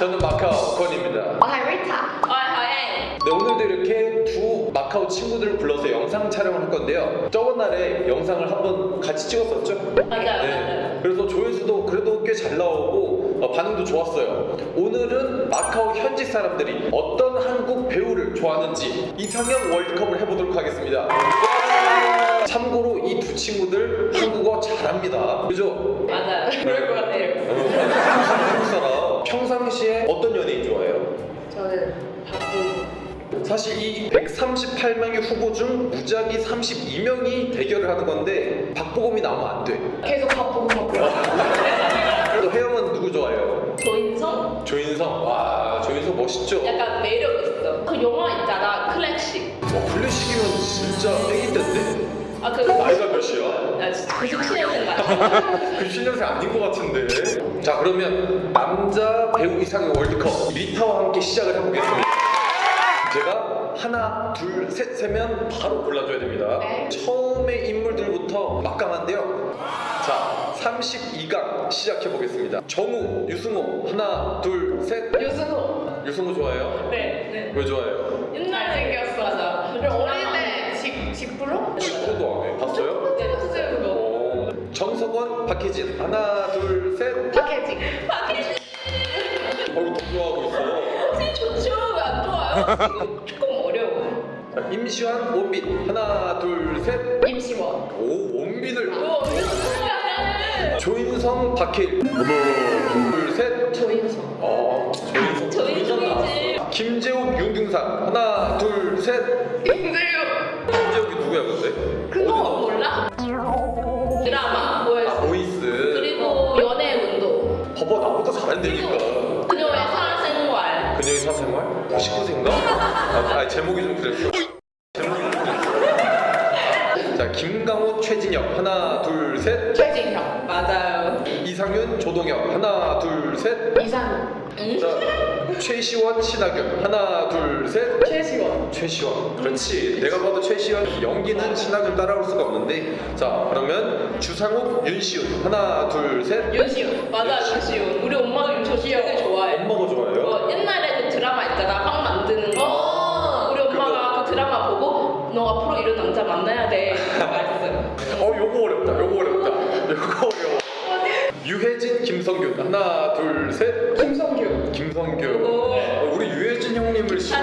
저는 마카오 건입니다. Tôi hay Rita. Ôi hỏi em 네, 오늘도 이렇게 두 마카오 친구들을 불러서 영상 촬영을 할 건데요. 저번 날에 영상을 한번 같이 찍었었죠? 맞아요 네. 그래서 조회수도 그래도 꽤 잘 나오고 어, 반응도 좋았어요. 오늘은 마카오 현지 사람들이 어떤 한국 배우를 좋아하는지 이상형 월드컵을 해보도록 하겠습니다. 참고로 이 두 친구들 한국어 잘합니다. 그죠? 맞아요 그럴 것 같아요 어, 한국 사람 평상시에 어떤 연예인 좋아해요? 저는 박보. 사실 이 138명의 후보 중 무작위 32명이 대결을 하는 건데 박보검이 나오면 안 돼. 계속 박보고 박보. 그래도 혜영은 누구 좋아해요? 조인성? 조인성. 와, 조인성 멋있죠? 약간 매력 있어 그 영화 있잖아 클래식 어, 클래식이면 진짜 애기 때인데? 아 그 나이가 몇이야? 나 진짜 97년생 같아 그 신년생 아닌 것 같은데. 자, 그러면 남자 배우 이상의 월드컵 리타와 함께 시작을 해보겠습니다. 제가 하나, 둘, 셋 세면 바로 골라줘야 됩니다. 네. 처음의 인물들부터 막강한데요. 자, 32강 시작해보겠습니다. 정우, 유승호, 하나, 둘, 셋. 유승호. 유승호 좋아해요? 네 네 왜 좋아해요? 옛날에 잘생겼어. 맞아 어릴 때 직, 직불로? 축구도 안 해. 봤어요? 네 봤어요 그거 오. 정석원, 박혜진, 하나, 둘, 셋. 박혜진. 박혜진 어이, 좋아하고 있어. 씨 좋죠 왜 안 좋아요? 조금 어려워 자, 임시완, 원빈, 하나, 둘, 셋. 임시원. 오, 원빈을. 이거 어떻게 좋아해 조인성, 박해일. 하나, 둘, 셋. 조인성. 어, 조인성. 조인성이지. 김재욱, 윤중상. 하나, 둘, 셋. 봐봐, 나보다 잘한다니까. 그녀의 사생활 그녀의 사생활? 99세인가? 아, 아니, 제목이 좀 그랬어. 제목이 좀 그랬어. 자, 김강호, 최진혁. 하나, 둘, 셋. 최진혁. 맞아요 이상윤, 조동혁. 하나, 둘, 셋. 이상훈. 자, 최시원, 신하균. 하나, 둘, 셋. 최시원. 최시원. 그렇지. 내가 봐도 최시원 연기는 신하균 따라올 수가 없는데. 자, 그러면 주상욱, 윤시훈. 하나, 둘, 셋. 윤시훈 맞아 윤시훈 우리 엄마도 윤시훈 되게 좋아해 엄마가 좋아해요? 어, 옛날에 그 드라마 있잖아 빵 만드는 거 어. 우리 엄마가 그 드라마 보고 너 앞으로 이런 남자 만나야 돼 어, 요거 어렵다. 요거 어렵다. 요거 어려워. 유혜진, 김성균. 하나, 둘, 셋. 김성규. 김성균. 오. 어, 우리 유혜진 형님을 싫어.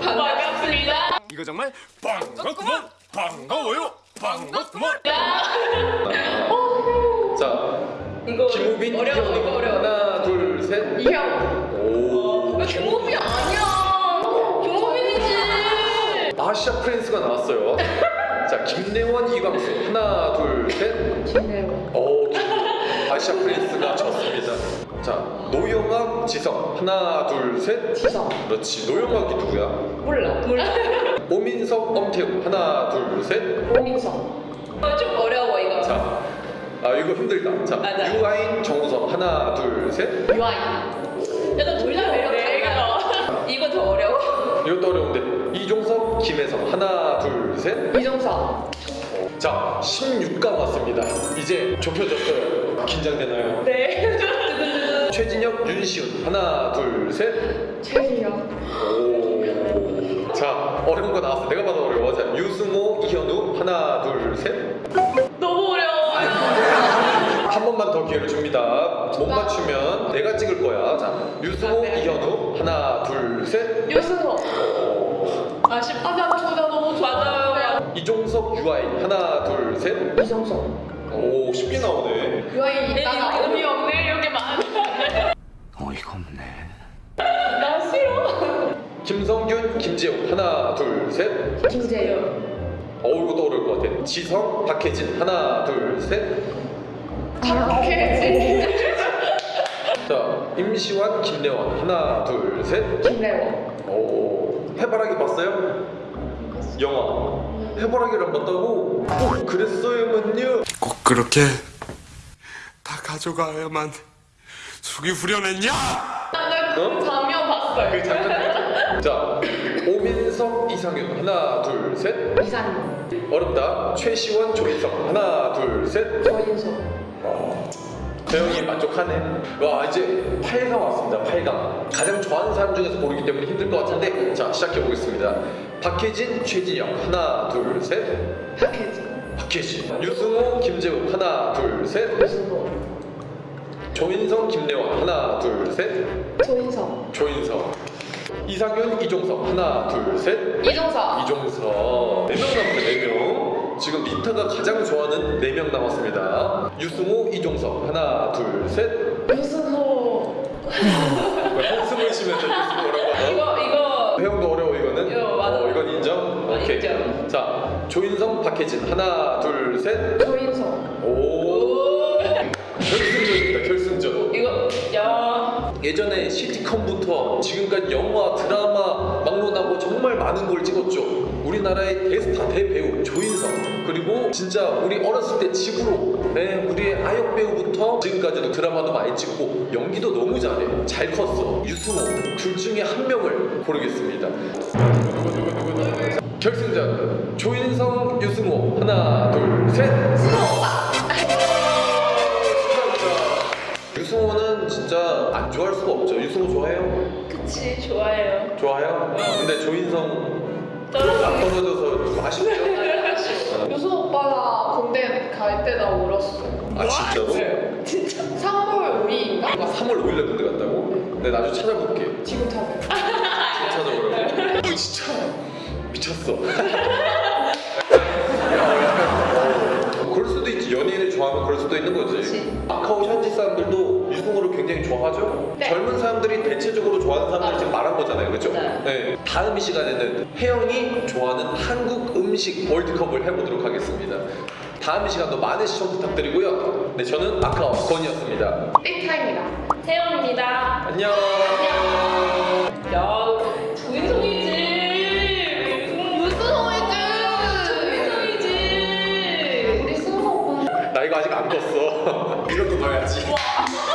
반갑습니다 이거 정말 반갑구먼 반가워요 반갑구먼 자, 이거 김우빈, 어려워. 이거 어려워 하나, 둘, 셋. 이형. 오. 왜 김우빈 아니야 김우빈이지 아시아 프린스가 나왔어요. 자, 김래원, 이광수. 하나, 둘, 셋. 김래원. 오, 김- 아시아 prince가 졌습니다. 자, 노영학, 지성. 하나, 둘, 셋. 지성. 그렇지. 노영학이 누구야? 몰라. 몰라 오민석, 엄태웅. 하나, 둘, 셋. 오민석. 어, 좀 어려워 이거 자, 아 이거 힘들다. 자, 맞아. 유아인, 정우성. 하나, 둘, 셋. 유아인. 약간 둘 다 매력 달라 이거 더 어려워 이것도 어려운데. 이종석, 김혜성. 하나, 둘, 셋. 이종석. 자, 16강 왔습니다. 이제 좁혀졌어요. 긴장되나요? 네 최진혁, 윤시훈. 하나, 둘, 셋. 최진혁. 오. 자, 어려운 거 나왔어. 내가 봐도 어려워. 자, 유승호, 이현우. 하나, 둘, 셋. 너무 어려워 한 번만 더 기회를 줍니다. 못 맞추면 내가 찍을 거야. 자, 유승호, 이현우. 하나, 둘, 셋. 유승호. 아쉽다 아, 둘다 너무 맞아요 이종석, 유아인. 하나, 둘, 셋. 이정석. 오, 쉽게 나오네. 유아인 네, 이따가 의미 없네 이렇게 많아 어이가 없네 나 싫어 김성균, 김재욱. 하나, 둘, 셋. 김재유. 어우, 이것도 어려울 것 같아. 지성, 박혜진. 하나, 둘, 셋. 박혜진. 자, 임시완, 김래원. 하나, 둘, 셋. 김래원. 오, 해바라기 봤어요? 영화. 해바라기를 안 봤다고? 꼭 그랬어야만요. 꼭 그렇게 다 가져가야만 속이 후련했냐 나그 장면 봤어요 그 장면. 자, 오민석, 이상윤 하나 둘 셋. 이상형. 어렵다. 최시원 조인성 하나 둘 셋. 조인성. 대영이 만족하네. 와 이제 8강 왔습니다. 8강. 가장 좋아하는 사람 중에서 고르기 때문에 힘들 것 같은데 자 시작해 보겠습니다. 박혜진, 최진영 하나 둘 셋. 박혜진. 박혜진, 유승호, 김재욱 하나 둘 셋. 유승호. 조인성, 김래원 하나 둘 셋. 조인성. 조인성. 이상윤, 이종석 하나 둘 셋. 이종석. 이종석 4명 남았어요 4명 지금 리타가 가장 좋아하는 4명 남았습니다 유승호, 이종석 하나 둘 셋 유승호. 한숨을 쉬면서 유승호라고 이거 이거 회영도 어려워 이거는? 이거 맞아. 어, 이건 인정? 어, 오케이 인정. 자 조인성, 박혜진 하나 둘 셋 조인성. 오 오. 결승전입니다 결승전 이거 야. 예전에 시티컴부터 지금까지 영화, 드라마, 막론하고 정말 많은 걸 찍었죠. 우리나라의 대스타 대배우 조인성 그리고 진짜 우리 어렸을 때 집으로 네, 우리의 아역 배우부터 지금까지도 드라마도 많이 찍고 연기도 너무 잘해 잘 컸어 유승호 둘 중에 한 명을 고르겠습니다 결승전 조인성 유승호 하나 둘셋 유승호는 진짜 안 좋아할 수가 없죠. 유승호 좋아해요? 그치 좋아해요. 좋아요? 근데 조인성 떨어져. 안 떨어져서 좀 아쉽죠? 유수 오빠가 군대 갈 때 나 울었어. 아 진짜로? 진짜. 3월 5일인가? 3월 5일날 군대 갔다고? 네 나중에 찾아볼게. 지금 타고. 찾아보라고. 어, 진짜 미쳤어. 그럴 수도 있지. 연예인을 좋아하면 그럴 수도 있는 거지. 그치. 마카오 현지 사람들도 유승호를 굉장히 좋아하죠. 네. 젊은 사람들이 대체적으로 좋아하는 사람들 그렇죠? 네. 네. 다음 이 시간에는 혜영이 좋아하는 한국 음식 월드컵을 해보도록 하겠습니다. 다음 이 시간도 많은 시청 부탁드리고요. 네, 저는 마카오 건이었습니다. 삐타입니다. 태영입니다. 안녕. 야 조인성이지. 유승호이즈. 조인성이지. 우리 승호 오빠. 나 이거 아직 안 껐어. 봐야지. 와.